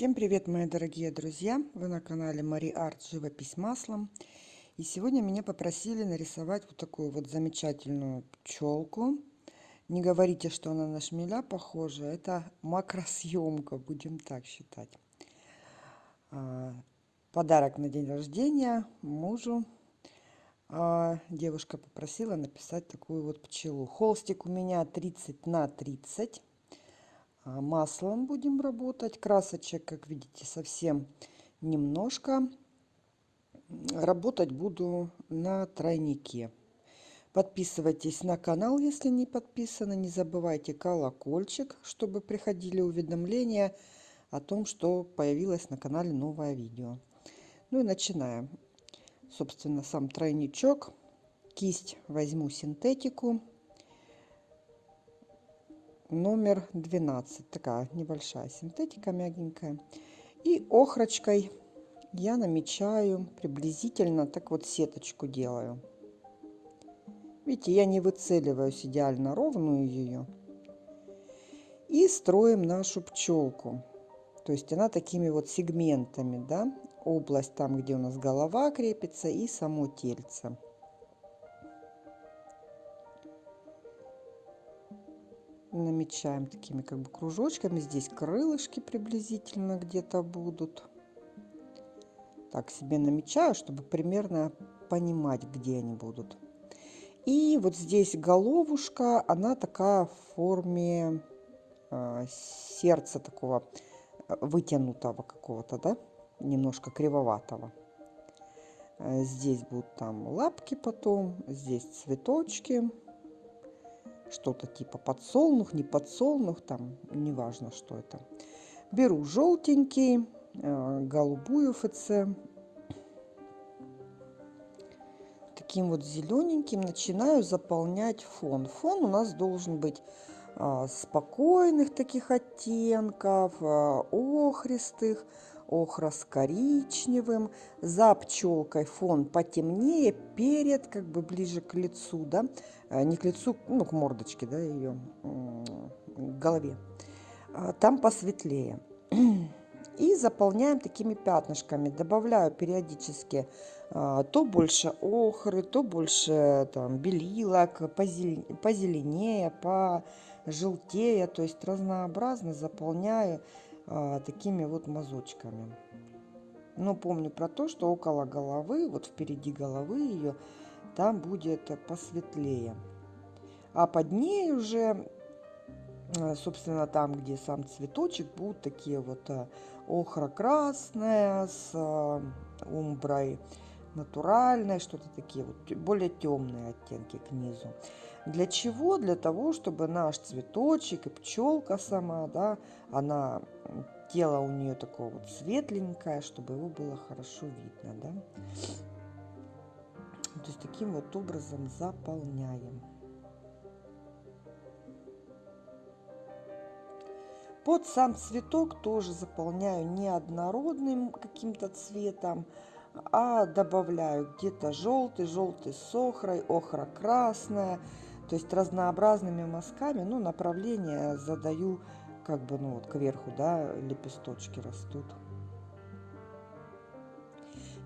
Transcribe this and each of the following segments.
Всем привет, мои дорогие друзья! Вы на канале Мари Арт Живопись маслом. И сегодня меня попросили нарисовать вот такую вот замечательную пчелку. Не говорите, что она на шмеля похожа. Это макросъемка, будем так считать. А, подарок на день рождения мужу. А, девушка попросила написать такую вот пчелу. Холстик у меня 30 на 30 а, маслом будем работать. Красочек, как видите, совсем немножко. Работать буду на тройнике. Подписывайтесь на канал, если не подписаны. Не забывайте колокольчик, чтобы приходили уведомления о том, что появилось на канале новое видео. Ну и начинаем. Собственно, сам тройничок. Кисть возьму синтетику номер 12. Такая небольшая синтетика мягенькая. И охрочкой я намечаю приблизительно, так вот сеточку делаю. Видите, я не выцеливаюсь идеально ровную ее. И строим нашу пчелку. То есть она такими вот сегментами, да, область там, где у нас голова крепится и само тельце. Намечаем такими как бы кружочками. Здесь крылышки приблизительно где-то будут. Так себе намечаю, чтобы примерно понимать, где они будут. И вот здесь головушка, она такая в форме э, сердца такого э, вытянутого какого-то, да, немножко кривоватого. Э, здесь будут там лапки потом, здесь цветочки что-то типа подсолнух, не подсолнух, там неважно, что это. Беру желтенький, э, голубую ФЦ. Таким вот зелененьким начинаю заполнять фон. Фон у нас должен быть а, спокойных таких оттенков, а, охристых, охра с коричневым, за пчелкой фон потемнее, перед, как бы ближе к лицу, да, а, не к лицу, ну, к мордочке, да, ее, к голове. А, там посветлее. И заполняем такими пятнышками. Добавляю периодически а, то больше охры, то больше там белилок, позеленее, пожелтее, то есть разнообразно заполняю а, такими вот мазочками. Но помню про то, что около головы, вот впереди головы ее, там будет посветлее. А под ней уже, а, собственно, там, где сам цветочек, будут такие вот а, охра-красная с а, умброй натуральной, что-то такие вот более темные оттенки к низу. Для чего? Для того, чтобы наш цветочек и пчелка сама, да, она, тело у нее такое вот светленькое, чтобы его было хорошо видно, да. То есть таким вот образом заполняем. Под сам цветок тоже заполняю неоднородным каким-то цветом, а добавляю где-то желтый, желтый с охрой, охра красная, то есть разнообразными мазками, ну, направление задаю как бы, ну, вот кверху, да, лепесточки растут.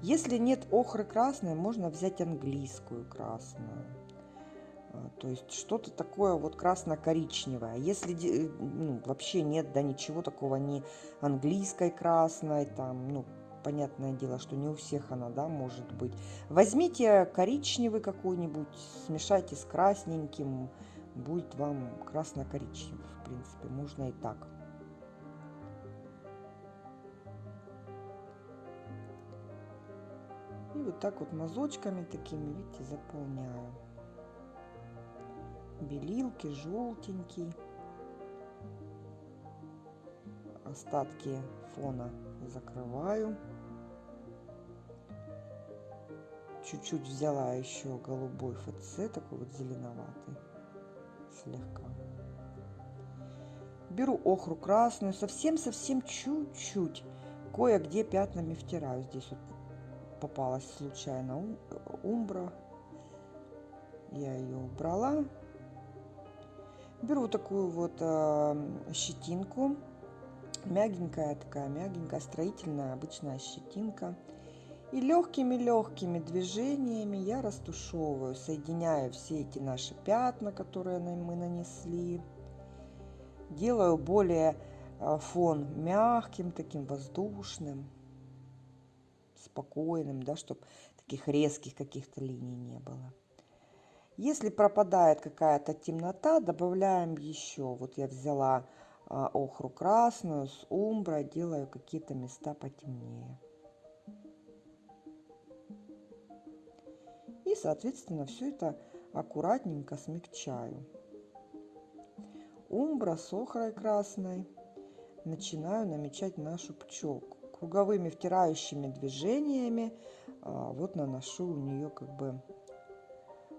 Если нет охры красной, можно взять английскую красную. А, то есть что-то такое вот красно-коричневое. Если ну, вообще нет, да ничего такого, ни английской красной, там, ну, понятное дело, что не у всех она, да, может быть. Возьмите коричневый какой-нибудь, смешайте с красненьким, будет вам красно-коричневый, в принципе, можно и так. И вот так вот мазочками такими, видите, заполняю. Белилки, желтенький. Остатки фона закрываю. Чуть-чуть взяла еще голубой ФЦ, такой вот зеленоватый, слегка. Беру охру красную, совсем-совсем чуть-чуть, кое-где пятнами втираю. Здесь вот попалась случайно умбра, я ее убрала. Беру такую вот э, щетинку Мягенькая такая, мягенькая, строительная, обычная щетинка. И легкими-легкими движениями я растушевываю, соединяю все эти наши пятна, которые мы нанесли. Делаю более а, фон мягким, таким воздушным, спокойным, да, чтобы таких резких каких-то линий не было. Если пропадает какая-то темнота, добавляем еще. Вот я взяла а, охру красную с умброй, делаю какие-то места потемнее. Соответственно, все это аккуратненько смягчаю. Умбра с охрой красной. Начинаю намечать нашу пчелку. Круговыми втирающими движениями а, вот наношу у нее как бы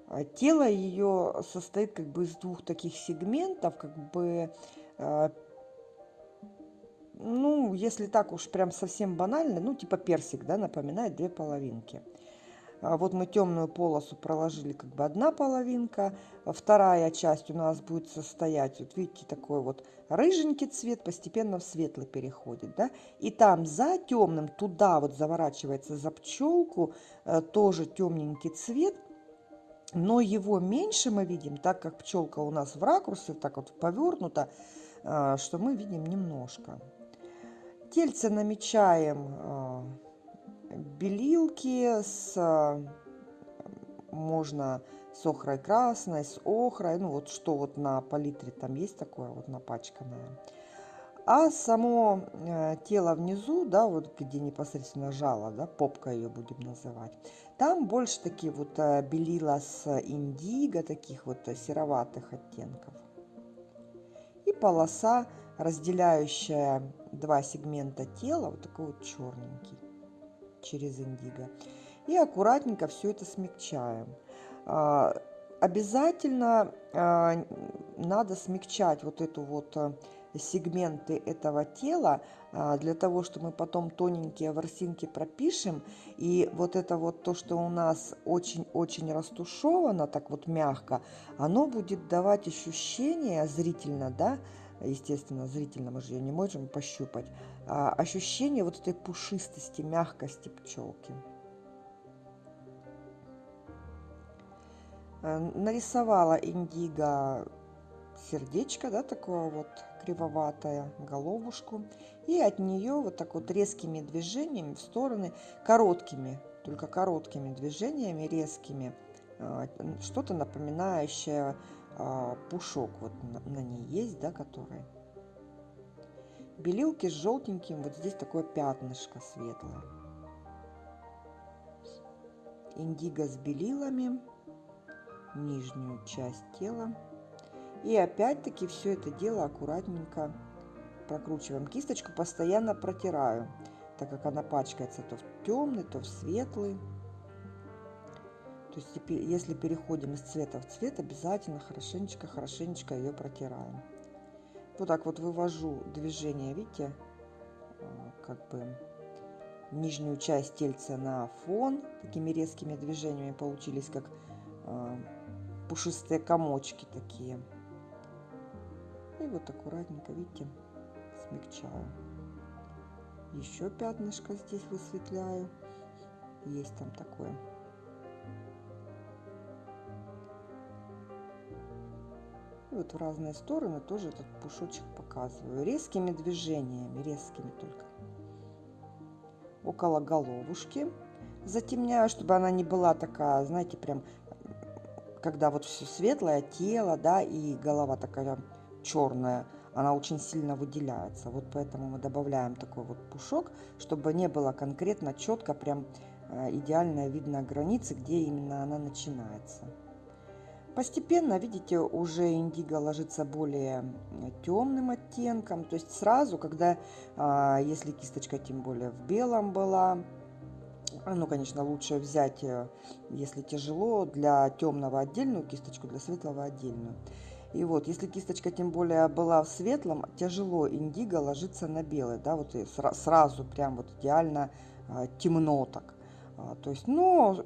а тело ее состоит как бы из двух таких сегментов, как бы, а, ну, если так уж прям совсем банально, ну, типа персик, да, напоминает две половинки. А вот мы темную полосу проложили как бы одна половинка, вторая часть у нас будет состоять, вот видите, такой вот рыженький цвет постепенно в светлый переходит, да, и там за темным, туда вот заворачивается за пчелку, э, тоже темненький цвет, но его меньше мы видим, так как пчелка у нас в ракурсе, так вот повернута, а, что мы видим немножко. Тельце намечаем а, белилки с можно с охрой красной, с охрой, ну вот что вот на палитре там есть такое вот напачканное. А само э, тело внизу, да, вот где непосредственно жало, да, попка ее будем называть, там больше такие вот э, белила с индиго, таких вот сероватых оттенков. И полоса, разделяющая два сегмента тела, вот такой вот черненький через индиго. И аккуратненько все это смягчаем. А, обязательно а, надо смягчать вот эту вот э, сегменты этого тела а, для того, чтобы мы потом тоненькие ворсинки пропишем. И вот это вот то, что у нас очень-очень растушевано, так вот мягко, оно будет давать ощущение зрительно, да, естественно, зрительно мы же ее не можем пощупать, ощущение вот этой пушистости, мягкости пчелки. Э, нарисовала индиго сердечко, да, такое вот кривоватая головушку. И от нее вот так вот резкими движениями в стороны, короткими, только короткими движениями, резкими, а, что-то напоминающее а, пушок вот на ней есть, да, который. Белилки с желтеньким, вот здесь такое пятнышко светлое. Индиго с белилами, нижнюю часть тела. И опять-таки все это дело аккуратненько прокручиваем. Кисточку постоянно протираю, так как она пачкается то в темный, то в светлый. То есть если переходим из цвета в цвет, обязательно хорошенечко-хорошенечко ее протираем. Вот так вот вывожу движение, видите, а, как бы нижнюю часть тельца на фон. Такими резкими движениями получились как а, пушистые комочки такие. И вот аккуратненько, видите, смягчаю. Еще пятнышко здесь высветляю. Есть там такое. Вот в разные стороны тоже этот пушочек показываю. Резкими движениями, резкими только. Около головушки затемняю, чтобы она не была такая, знаете, прям, когда вот все светлое, тело, да, и голова такая черная, она очень сильно выделяется. Вот поэтому мы добавляем такой вот пушок, чтобы не было конкретно четко, прям э, идеально видно границы, где именно она начинается. Постепенно, видите, уже индиго ложится более темным оттенком. То есть сразу, когда, а, если кисточка тем более в белом была, ну, конечно, лучше взять, э, если тяжело, для темного отдельную кисточку, для светлого отдельную. И вот, если кисточка тем более была в светлом, тяжело индиго ложится на белый, да, вот и сразу прям вот идеально а, темно так. А, то есть, но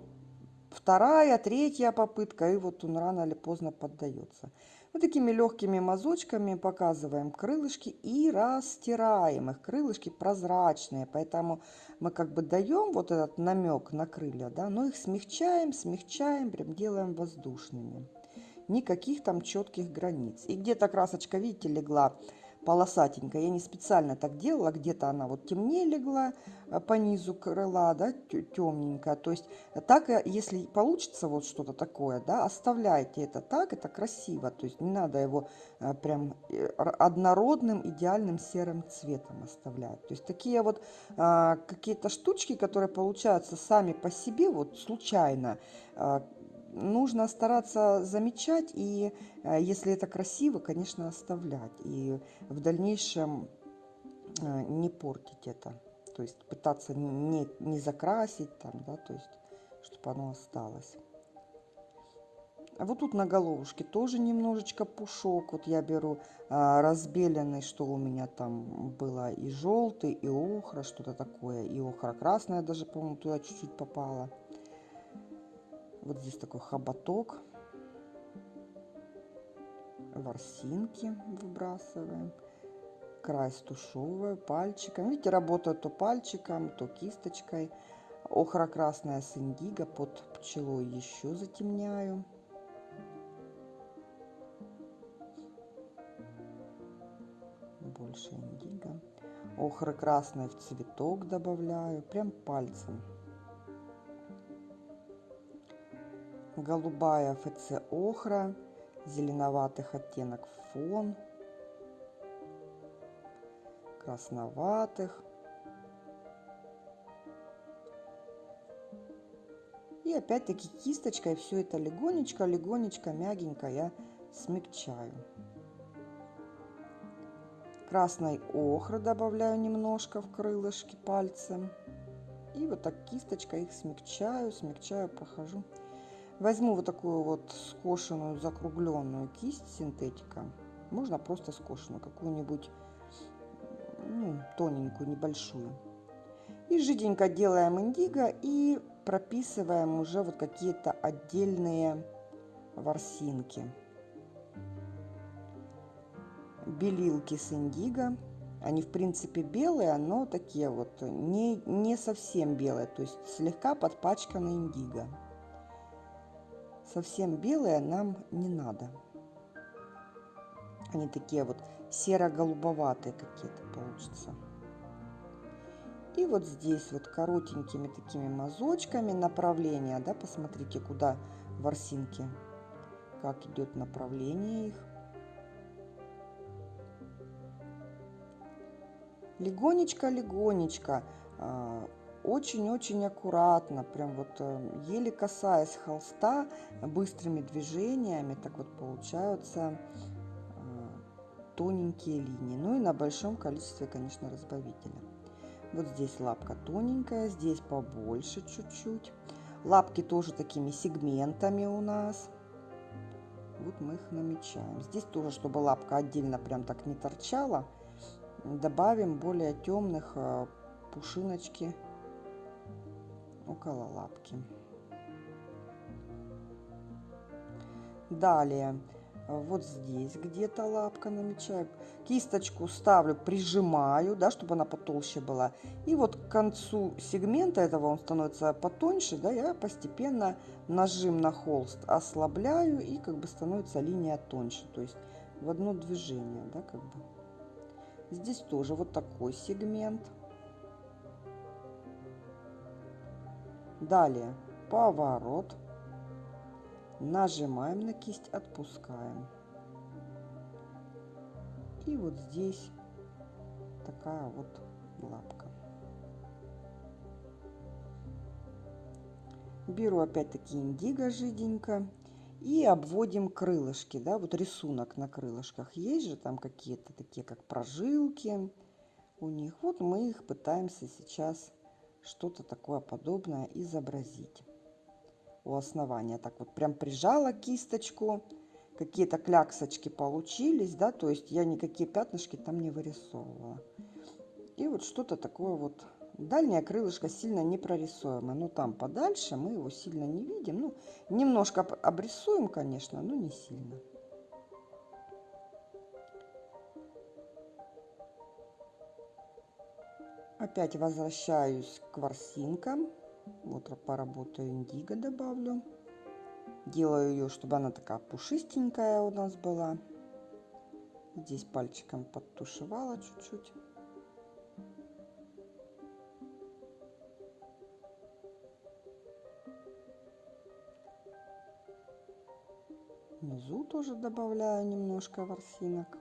вторая, третья попытка, и вот он рано или поздно поддается. Вот такими легкими мазочками показываем крылышки и растираем их. Крылышки прозрачные, поэтому мы как бы даем вот этот намек на крылья, да, но их смягчаем, смягчаем, прям делаем воздушными. Никаких там четких границ. И где-то красочка, видите, легла полосатенькая. Я не специально так делала, где-то она вот темнее легла э, по низу крыла, да, темненькая. То есть так, э, если получится вот что-то такое, да, оставляйте это так, это красиво. То есть не надо его э, прям однородным, идеальным серым цветом оставлять. То есть такие вот а, какие-то штучки, которые получаются сами по себе, вот случайно, а, нужно стараться замечать и, э, если это красиво, конечно, оставлять. И в дальнейшем э, не портить это. То есть пытаться не, не закрасить там, да, то есть, чтобы оно осталось. А вот тут на головушке тоже немножечко пушок. Вот я беру а, разбеленный, что у меня там было и желтый, и охра, что-то такое. И охра красная даже, по-моему, туда чуть-чуть попала. Вот здесь такой хоботок. Ворсинки выбрасываем. Край стушевываю пальчиком. Видите, работаю то пальчиком, то кисточкой. Охра красная с индиго под пчелой еще затемняю. Больше индиго. Охра красная в цветок добавляю. Прям пальцем. Голубая ФЦ охра, зеленоватых оттенок фон, красноватых. И опять-таки кисточкой все это легонечко, легонечко, мягенько я смягчаю. Красной охры добавляю немножко в крылышки пальцем. И вот так кисточкой их смягчаю, смягчаю, прохожу. Возьму вот такую вот скошенную закругленную кисть синтетика. Можно просто скошенную, какую-нибудь ну, тоненькую, небольшую. И жиденько делаем индиго и прописываем уже вот какие-то отдельные ворсинки. Белилки с индиго. Они, в принципе, белые, но такие вот не, не совсем белые, то есть слегка подпачканы индиго совсем белые нам не надо. Они такие вот серо-голубоватые какие-то получатся. И вот здесь вот коротенькими такими мазочками направления, да, посмотрите, куда ворсинки, как идет направление их. Легонечко-легонечко а, очень-очень аккуратно, прям вот э, еле касаясь холста, быстрыми движениями, так вот получаются э, тоненькие линии. Ну и на большом количестве, конечно, разбавителя. Вот здесь лапка тоненькая, здесь побольше чуть-чуть. Лапки тоже такими сегментами у нас. Вот мы их намечаем. Здесь тоже, чтобы лапка отдельно прям так не торчала, добавим более темных э, пушиночки около лапки. Далее, вот здесь где-то лапка намечаю. Кисточку ставлю, прижимаю, да, чтобы она потолще была. И вот к концу сегмента этого он становится потоньше, да, я постепенно нажим на холст ослабляю и как бы становится линия тоньше. То есть в одно движение, да, как бы. Здесь тоже вот такой сегмент. Далее поворот. Нажимаем на кисть, отпускаем. И вот здесь такая вот лапка. Беру опять-таки индиго жиденько и обводим крылышки, да, вот рисунок на крылышках. Есть же там какие-то такие, как прожилки у них. Вот мы их пытаемся сейчас что-то такое подобное изобразить у основания. Так вот прям прижала кисточку, какие-то кляксочки получились, да, то есть я никакие пятнышки там не вырисовывала. И вот что-то такое вот. Дальнее крылышко сильно не прорисуемое, но там подальше мы его сильно не видим. Ну, немножко обрисуем, конечно, но не сильно. Опять возвращаюсь к ворсинкам. Вот поработаю индиго добавлю. Делаю ее, чтобы она такая пушистенькая у нас была. Здесь пальчиком подтушевала чуть-чуть. Внизу тоже добавляю немножко ворсинок.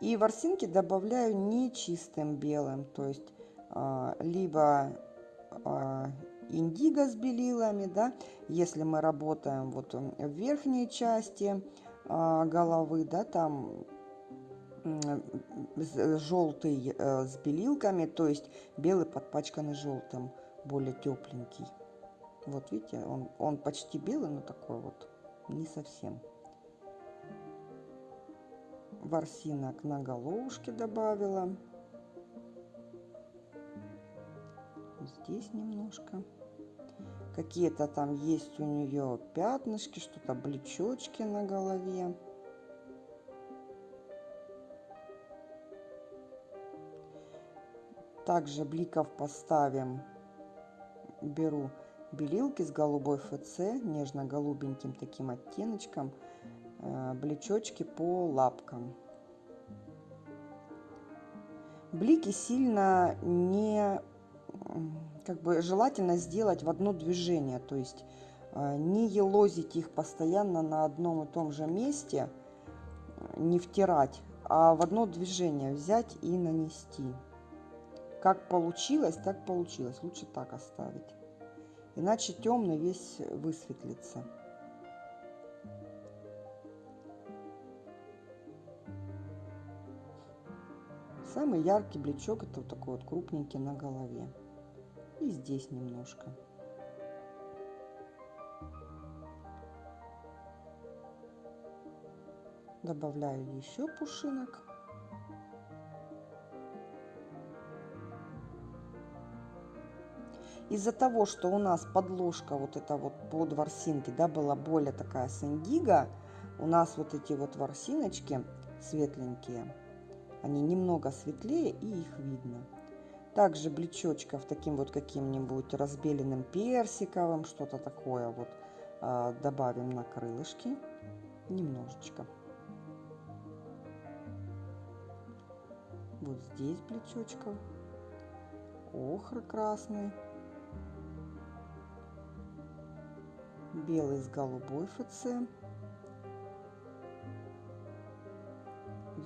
И ворсинки добавляю не чистым белым, то есть а, либо а, индиго с белилами, да, если мы работаем вот в верхней части а, головы, да, там желтый э, с белилками, то есть белый подпачканный желтым, более тепленький. Вот видите, он, он почти белый, но такой вот не совсем. Ворсинок на головушке добавила. Здесь немножко. Какие-то там есть у нее пятнышки, что-то блечочки на голове. Также бликов поставим. Беру белилки с голубой ФЦ, нежно-голубеньким таким оттеночком, блечочки по лапкам. Блики сильно не как бы желательно сделать в одно движение, то есть э, не елозить их постоянно на одном и том же месте, не втирать, а в одно движение взять и нанести. Как получилось, так получилось. Лучше так оставить. Иначе темный весь высветлится. Самый яркий блечок это вот такой вот крупненький на голове и здесь немножко. Добавляю еще пушинок. Из-за того, что у нас подложка вот эта вот под ворсинки, да, была более такая с у нас вот эти вот ворсиночки светленькие, они немного светлее и их видно. Также блечочков таким вот каким-нибудь разбеленным персиковым, что-то такое вот а, добавим на крылышки немножечко. Вот здесь блечочков. Охры красный. Белый с голубой ФЦ.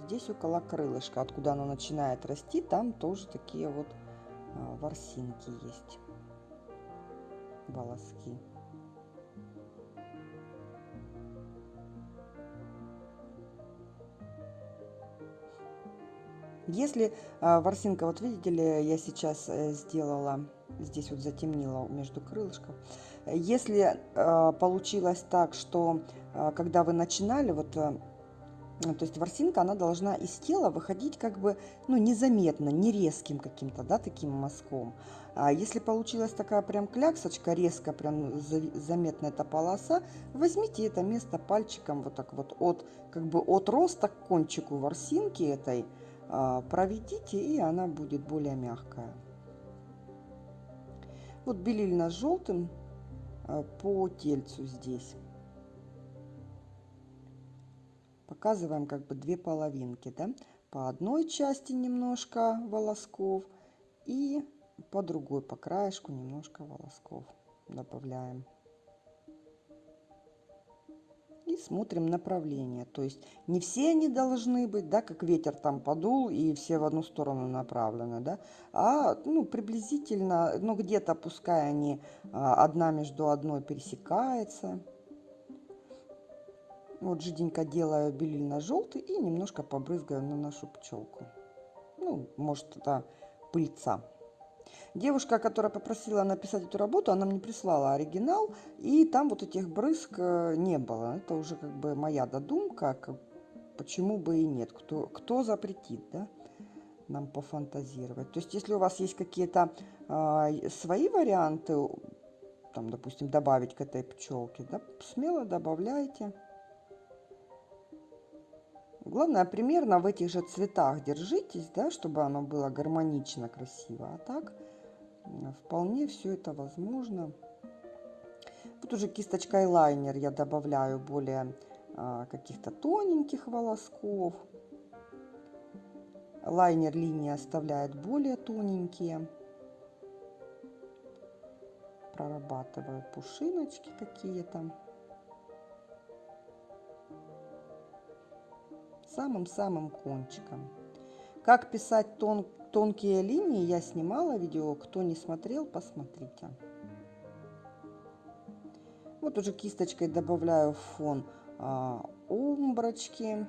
Здесь около крылышка, откуда оно начинает расти, там тоже такие вот а, ворсинки есть, волоски. Если э, ворсинка, вот видите ли, я сейчас э, сделала, здесь вот затемнила между крылышков. Если э, получилось так, что когда вы начинали, вот э, ну, то есть ворсинка, она должна из тела выходить как бы, ну, незаметно, не резким каким-то, да, таким мазком. А если получилась такая прям кляксочка, резко прям заметна эта полоса, возьмите это место пальчиком вот так вот от, как бы от роста к кончику ворсинки этой, а, проведите, и она будет более мягкая. Вот белильно-желтым а, по тельцу здесь показываем как бы две половинки, да, по одной части немножко волосков и по другой, по краешку немножко волосков добавляем. И смотрим направление, то есть не все они должны быть, да, как ветер там подул и все в одну сторону направлены, да, а ну, приблизительно, ну где-то пускай они а, одна между одной пересекается, вот жиденько делаю белильно-желтый и немножко побрызгаю на нашу пчелку. Ну, может, это пыльца. Девушка, которая попросила написать эту работу, она мне прислала оригинал, и там вот этих брызг э, не было. Это уже как бы моя додумка, почему бы и нет. Кто, кто запретит, да, нам пофантазировать. То есть, если у вас есть какие-то э, свои варианты, там, допустим, добавить к этой пчелке, да, смело добавляйте. Главное, примерно в этих же цветах держитесь, да, чтобы оно было гармонично, красиво. А так вполне все это возможно. Вот уже кисточкой лайнер я добавляю более а, каких-то тоненьких волосков. Лайнер линии оставляет более тоненькие. Прорабатываю пушиночки какие-то. Самым-самым кончиком. Как писать тон, тонкие линии, я снимала видео. Кто не смотрел, посмотрите. Вот уже кисточкой добавляю в фон а, умброчки.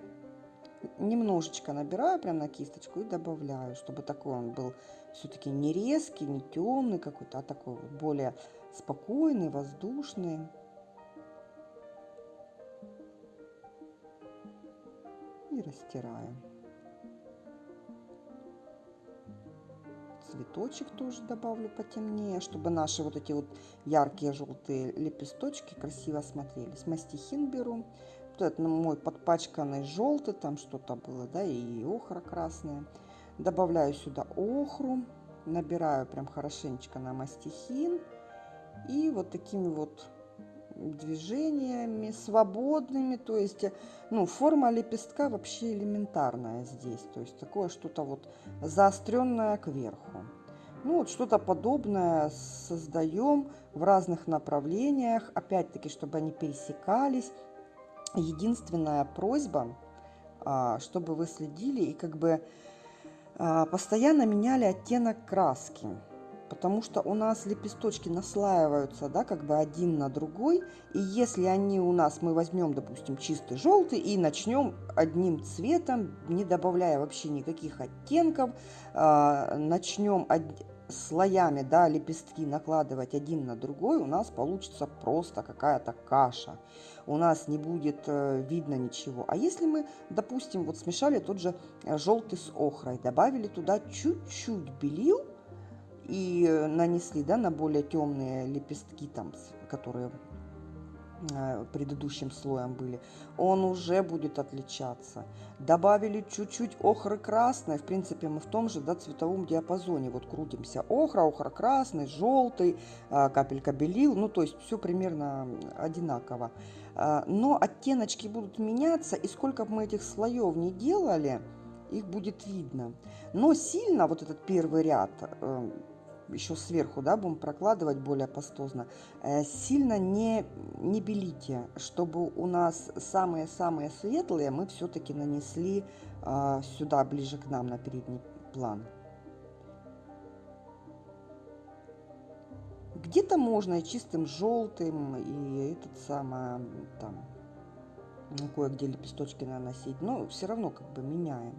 Немножечко набираю прям на кисточку и добавляю, чтобы такой он был все-таки не резкий, не темный какой-то, а такой более спокойный, воздушный. И растираем. цветочек тоже добавлю потемнее, чтобы наши вот эти вот яркие желтые лепесточки красиво смотрелись. Мастихин беру. Вот это мой подпачканный желтый, там что-то было, да, и охра красная. Добавляю сюда охру, набираю прям хорошенечко на мастихин. И вот такими вот движениями свободными, то есть, ну, форма лепестка вообще элементарная здесь, то есть такое что-то вот заостренное кверху. Ну, вот что-то подобное создаем в разных направлениях, опять-таки, чтобы они пересекались. Единственная просьба, а, чтобы вы следили и как бы а, постоянно меняли оттенок краски потому что у нас лепесточки наслаиваются, да, как бы один на другой, и если они у нас, мы возьмем, допустим, чистый желтый и начнем одним цветом, не добавляя вообще никаких оттенков, э, начнем од... слоями, да, лепестки накладывать один на другой, у нас получится просто какая-то каша. У нас не будет э, видно ничего. А если мы, допустим, вот смешали тот же э, желтый с охрой, добавили туда чуть-чуть белил, и э, нанесли да, на более темные лепестки, там, которые э, предыдущим слоем были, он уже будет отличаться. Добавили чуть-чуть охры красной, в принципе мы в том же да, цветовом диапазоне вот крутимся. Охра, охра красный, желтый, э, капелька белил, ну то есть все примерно одинаково. Но оттеночки будут меняться, и сколько бы мы этих слоев не делали, их будет видно. Но сильно вот этот первый ряд еще сверху, да, будем прокладывать более пастозно, э, сильно не, не белите, чтобы у нас самые-самые светлые мы все-таки нанесли э, сюда, ближе к нам, на передний план. Где-то можно и чистым желтым, и этот самый, там, кое-где лепесточки наносить, но все равно как бы меняем.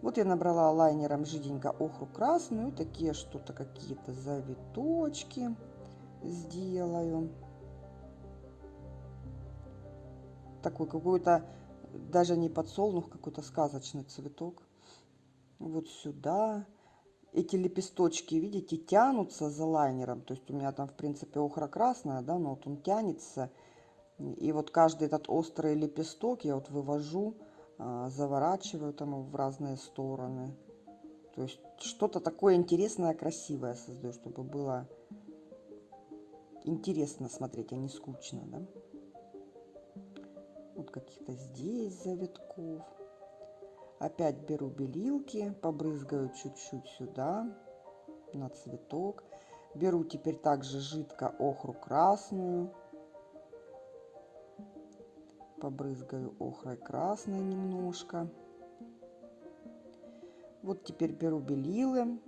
Вот я набрала лайнером жиденько охру красную. Такие что-то какие-то завиточки сделаю. Такой какой-то, даже не подсолнух, какой-то сказочный цветок. Вот сюда. Эти лепесточки, видите, тянутся за лайнером. То есть у меня там, в принципе, охра красная, да, но вот он тянется. И вот каждый этот острый лепесток я вот вывожу заворачиваю там в разные стороны. То есть что-то такое интересное, красивое создаю, чтобы было интересно смотреть, а не скучно, да? Вот каких-то здесь завитков. Опять беру белилки, побрызгаю чуть-чуть сюда, на цветок. Беру теперь также жидко охру красную побрызгаю охрой красной немножко. Вот теперь беру белилы,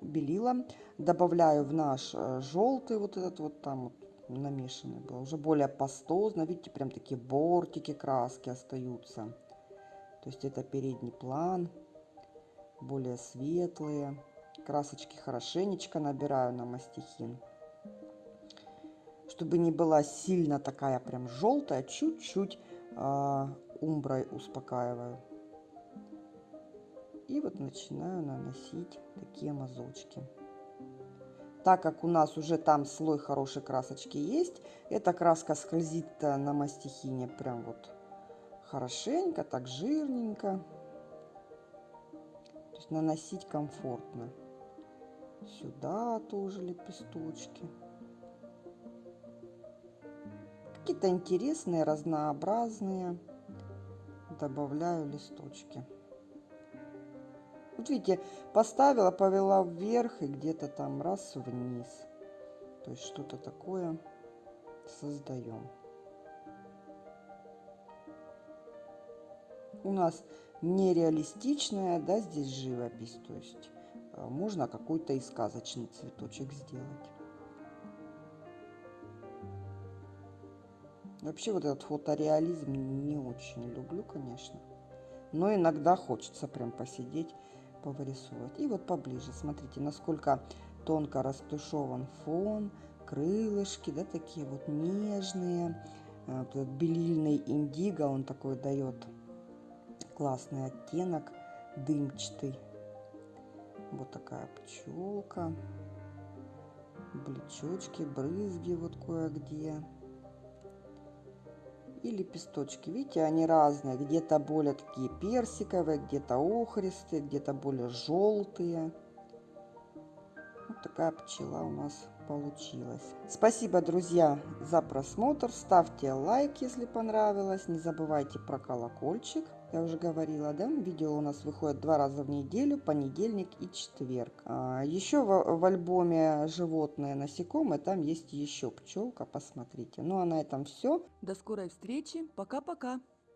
белила, добавляю в наш э, желтый, вот этот вот там вот намешанный был, уже более пастозно, видите, прям такие бортики краски остаются. То есть это передний план, более светлые. Красочки хорошенечко набираю на мастихин чтобы не была сильно такая прям желтая, чуть-чуть умброй успокаиваю. И вот начинаю наносить такие мазочки. Так как у нас уже там слой хорошей красочки есть, эта краска скользит на мастихине прям вот хорошенько, так жирненько. То есть наносить комфортно. Сюда тоже лепесточки. Какие-то интересные, разнообразные. Добавляю листочки. Вот видите, поставила, повела вверх и где-то там раз вниз. То есть что-то такое создаем. У нас нереалистичная, да, здесь живопись, то есть а, можно какой-то и сказочный цветочек сделать. Вообще вот этот фотореализм не очень люблю, конечно. Но иногда хочется прям посидеть, повырисовывать. И вот поближе, смотрите, насколько тонко растушеван фон, крылышки, да, такие вот нежные. Э, вот этот белильный индиго, он такой дает классный оттенок, дымчатый. Вот такая пчелка. Блечочки, брызги вот кое-где. И лепесточки. Видите, они разные. Где-то более такие персиковые, где-то охристые, где-то более желтые. Вот такая пчела у нас получилась. Спасибо, друзья, за просмотр. Ставьте лайк, если понравилось. Не забывайте про колокольчик. Я уже говорила, да, видео у нас выходит два раза в неделю, понедельник и четверг. А, еще в, в альбоме «Животные насекомые» там есть еще пчелка, посмотрите. Ну а на этом все. До скорой встречи. Пока-пока.